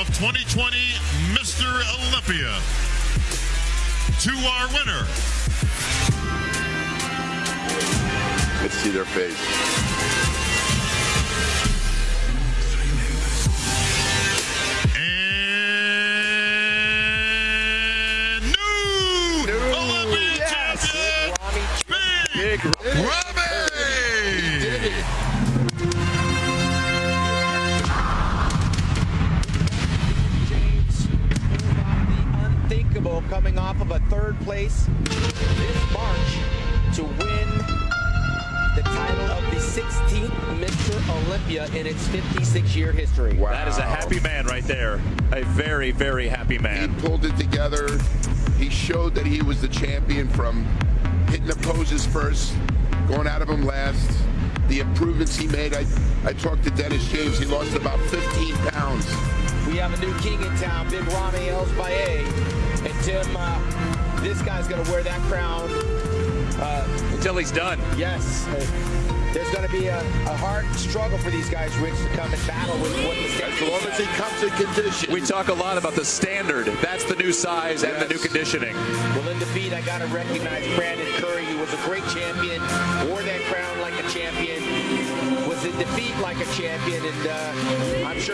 of 2020 Mr. Olympia. To our winner. Let's see their face. Robbie unthinkable coming off of a third place this March to win the title of the 16th Mr. Olympia in its 56 year history. Wow. That is a happy man right there. A very, very happy man. He pulled it together. He showed that he was the champion from hitting the poses first, going out of them last. The improvements he made. I, I talked to Dennis James. He lost about 15 pounds. We have a new king in town, Big Ramy Elssbiay. And Tim, uh, this guy's going to wear that crown. Uh, Until he's done. yes. There's going to be a, a hard struggle for these guys, Rich, to come and battle with what the As standard long as he comes in condition. We talk a lot about the standard. That's the new size and the new conditioning. Well, in defeat, I got to recognize Brandon Curry. He was a great champion, wore that crown like a champion, was in defeat like a champion, and uh, I'm sure.